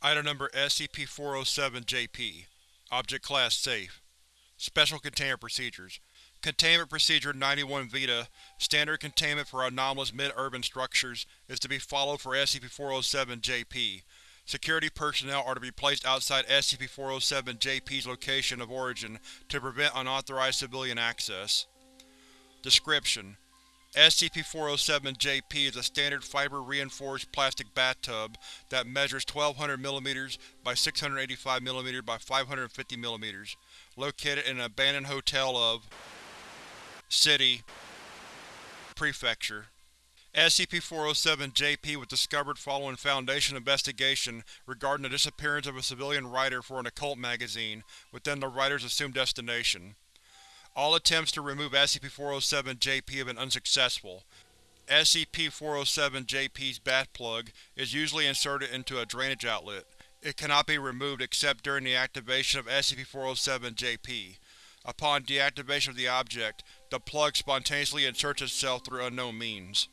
Item Number SCP-407-JP Object Class Safe. Special Containment Procedures. Containment Procedure 91 Vita. Standard containment for anomalous mid-urban structures is to be followed for SCP-407-JP. Security personnel are to be placed outside SCP-407-JP's location of origin to prevent unauthorized civilian access. Description: SCP-407-JP is a standard fiber-reinforced plastic bathtub that measures 1200 mm by 685 mm by 550 mm, located in an abandoned hotel of City Prefecture. SCP-407-JP was discovered following Foundation investigation regarding the disappearance of a civilian writer for an occult magazine within the writer's assumed destination. All attempts to remove SCP-407-JP have been unsuccessful. SCP-407-JP's bath plug is usually inserted into a drainage outlet. It cannot be removed except during the activation of SCP-407-JP. Upon deactivation of the object, the plug spontaneously inserts itself through unknown means.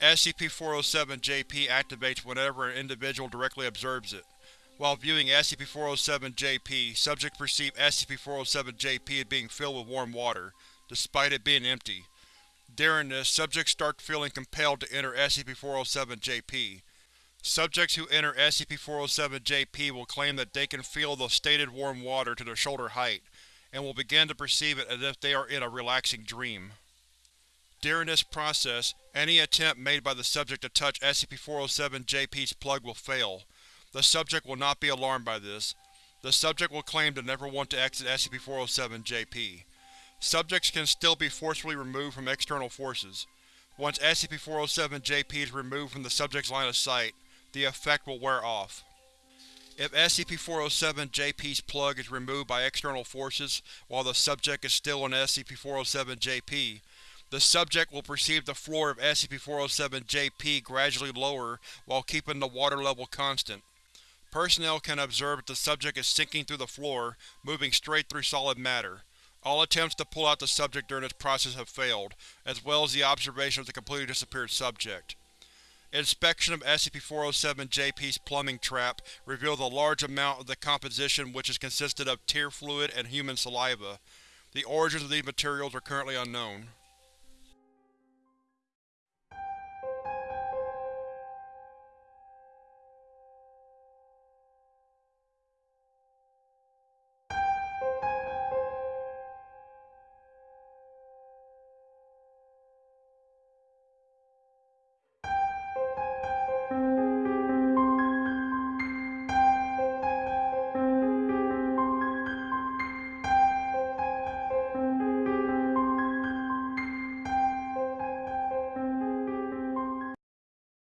SCP-407-JP activates whenever an individual directly observes it. While viewing SCP-407-JP, subjects perceive SCP-407-JP as being filled with warm water, despite it being empty. During this, subjects start feeling compelled to enter SCP-407-JP. Subjects who enter SCP-407-JP will claim that they can feel the stated warm water to their shoulder height, and will begin to perceive it as if they are in a relaxing dream. During this process, any attempt made by the subject to touch SCP-407-JP's plug will fail. The subject will not be alarmed by this. The subject will claim to never want to exit SCP-407-JP. Subjects can still be forcefully removed from external forces. Once SCP-407-JP is removed from the subject's line of sight, the effect will wear off. If SCP-407-JP's plug is removed by external forces while the subject is still in SCP-407-JP, the subject will perceive the floor of SCP-407-JP gradually lower while keeping the water level constant. Personnel can observe that the subject is sinking through the floor, moving straight through solid matter. All attempts to pull out the subject during this process have failed, as well as the observation of the completely disappeared subject. Inspection of SCP-407-JP's plumbing trap revealed a large amount of the composition which is consisted of tear fluid and human saliva. The origins of these materials are currently unknown.